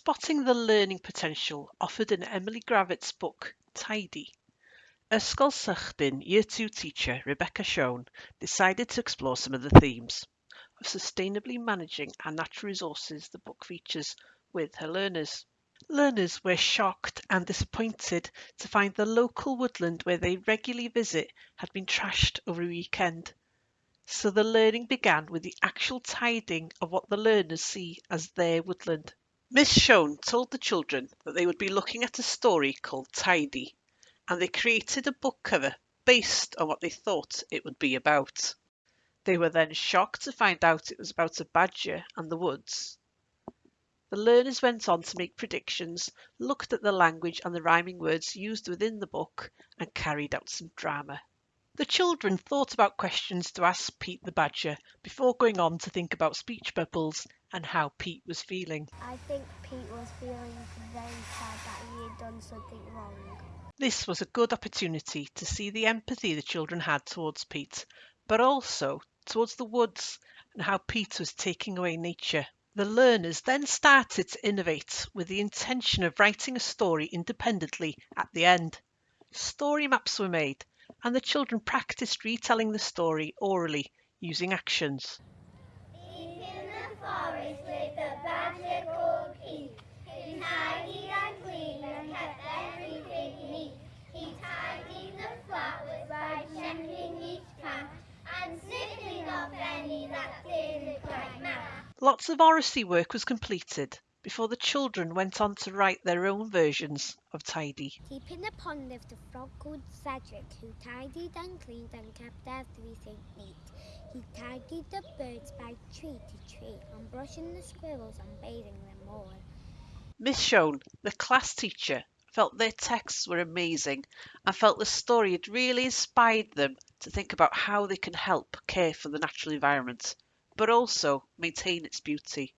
spotting the learning potential offered in Emily Gravett's book Tidy. Ysgolsydyn Year 2 teacher Rebecca Schoen decided to explore some of the themes of sustainably managing our natural resources the book features with her learners. Learners were shocked and disappointed to find the local woodland where they regularly visit had been trashed over a weekend. So the learning began with the actual tidying of what the learners see as their woodland. Miss Schoen told the children that they would be looking at a story called Tidy, and they created a book cover based on what they thought it would be about. They were then shocked to find out it was about a badger and the woods. The learners went on to make predictions, looked at the language and the rhyming words used within the book, and carried out some drama. The children thought about questions to ask Pete the Badger before going on to think about speech bubbles and how Pete was feeling. I think Pete was feeling very sad that he had done something wrong. This was a good opportunity to see the empathy the children had towards Pete, but also towards the woods and how Pete was taking away nature. The learners then started to innovate with the intention of writing a story independently at the end. Story maps were made and the children practiced retelling the story orally using actions. Forest badger called Pete. He tidied and cleaned and kept everything neat. He tidied the by checking each path and snipping off any that didn't quite match. Lots of oracy work was completed before the children went on to write their own versions of Tidy. Deep in the pond lived a frog called Cedric who tidied and cleaned and kept everything neat. He tidied the birds by tree to tree and brushing the squirrels and bathing them all. Miss Schoen, the class teacher, felt their texts were amazing and felt the story had really inspired them to think about how they can help care for the natural environment, but also maintain its beauty.